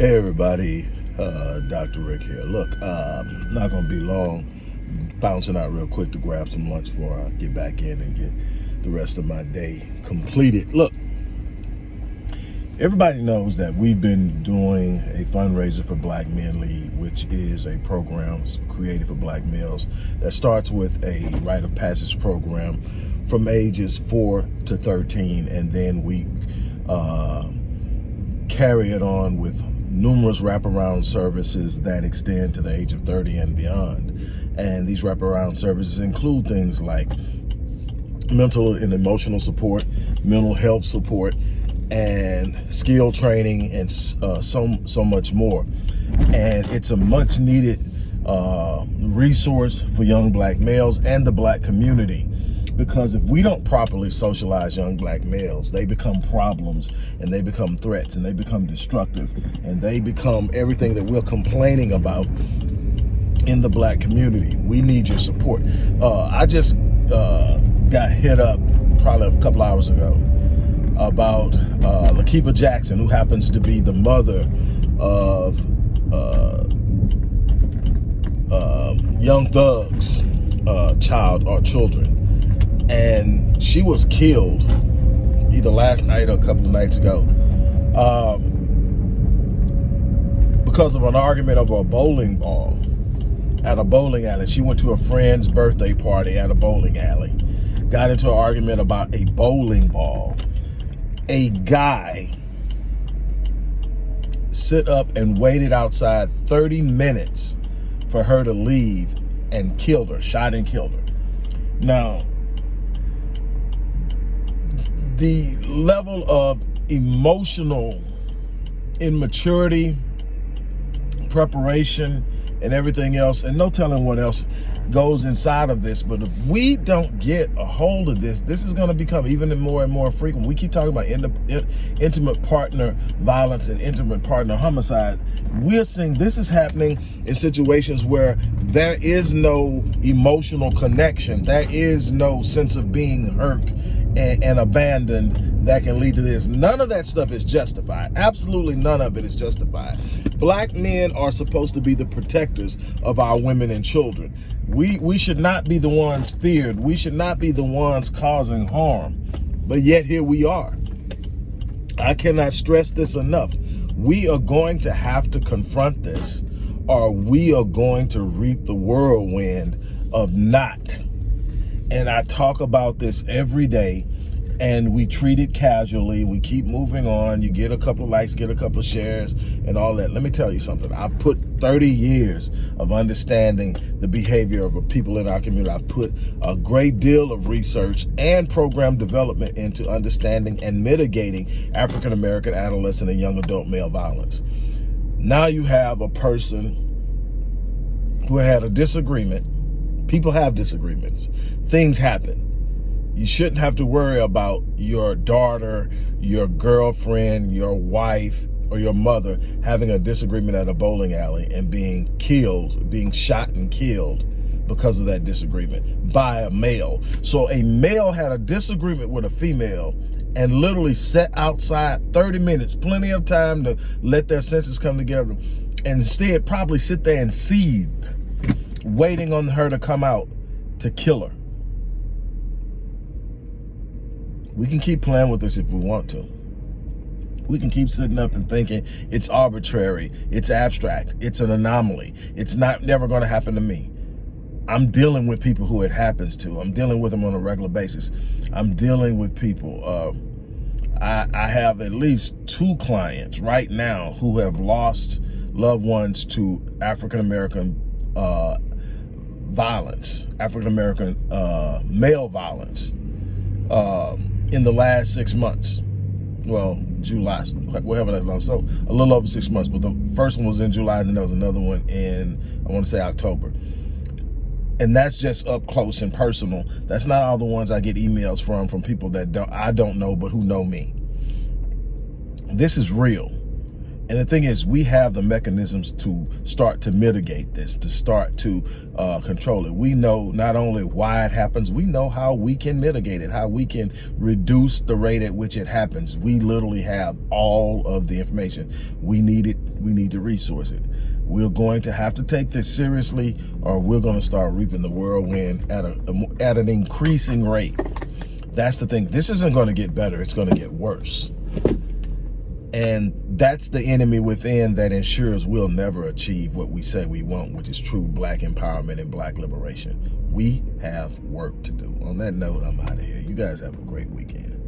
Hey everybody, uh, Dr. Rick here. Look, uh, not gonna be long. Bouncing out real quick to grab some lunch before I get back in and get the rest of my day completed. Look, everybody knows that we've been doing a fundraiser for Black Men Lead, which is a program created for black males that starts with a rite of passage program from ages 4 to 13, and then we uh, carry it on with numerous wraparound services that extend to the age of 30 and beyond. And these wraparound services include things like mental and emotional support, mental health support, and skill training, and uh, so, so much more. And it's a much needed uh, resource for young black males and the black community because if we don't properly socialize young black males, they become problems and they become threats and they become destructive and they become everything that we're complaining about in the black community. We need your support. Uh, I just uh, got hit up probably a couple hours ago about uh, Jackson, who happens to be the mother of uh, uh, Young Thug's uh, child or children and she was killed either last night or a couple of nights ago um, because of an argument over a bowling ball at a bowling alley. She went to a friend's birthday party at a bowling alley, got into an argument about a bowling ball. A guy sit up and waited outside 30 minutes for her to leave and killed her, shot and killed her. Now, the level of emotional immaturity, preparation, and everything else, and no telling what else goes inside of this. But if we don't get a hold of this, this is going to become even more and more frequent. We keep talking about in, intimate partner violence and intimate partner homicide. We're seeing this is happening in situations where there is no emotional connection. There is no sense of being hurt and, and abandoned that can lead to this. None of that stuff is justified. Absolutely none of it is justified. Black men are supposed to be the protectors of our women and children. We, we should not be the ones feared. We should not be the ones causing harm. But yet here we are. I cannot stress this enough. We are going to have to confront this or we are going to reap the whirlwind of not and I talk about this every day and we treat it casually. We keep moving on. You get a couple of likes, get a couple of shares and all that. Let me tell you something. I've put 30 years of understanding the behavior of people in our community. I've put a great deal of research and program development into understanding and mitigating African-American adolescent and young adult male violence. Now you have a person who had a disagreement People have disagreements. Things happen. You shouldn't have to worry about your daughter, your girlfriend, your wife, or your mother having a disagreement at a bowling alley and being killed, being shot and killed because of that disagreement by a male. So a male had a disagreement with a female and literally sat outside 30 minutes, plenty of time to let their senses come together. And instead probably sit there and seethe waiting on her to come out to kill her. We can keep playing with this if we want to. We can keep sitting up and thinking it's arbitrary, it's abstract, it's an anomaly, it's not never going to happen to me. I'm dealing with people who it happens to. I'm dealing with them on a regular basis. I'm dealing with people. Uh, I, I have at least two clients right now who have lost loved ones to African-American uh, violence, African-American uh, male violence uh, in the last six months. Well, July, whatever that's long. So a little over six months, but the first one was in July, and then there was another one in, I want to say October. And that's just up close and personal. That's not all the ones I get emails from, from people that don't I don't know, but who know me. This is real. And the thing is, we have the mechanisms to start to mitigate this, to start to uh, control it. We know not only why it happens, we know how we can mitigate it, how we can reduce the rate at which it happens. We literally have all of the information. We need it, we need to resource it. We're going to have to take this seriously or we're going to start reaping the whirlwind at, a, at an increasing rate. That's the thing. This isn't going to get better. It's going to get worse. And that's the enemy within that ensures we'll never achieve what we say we want, which is true black empowerment and black liberation. We have work to do. On that note, I'm out of here. You guys have a great weekend.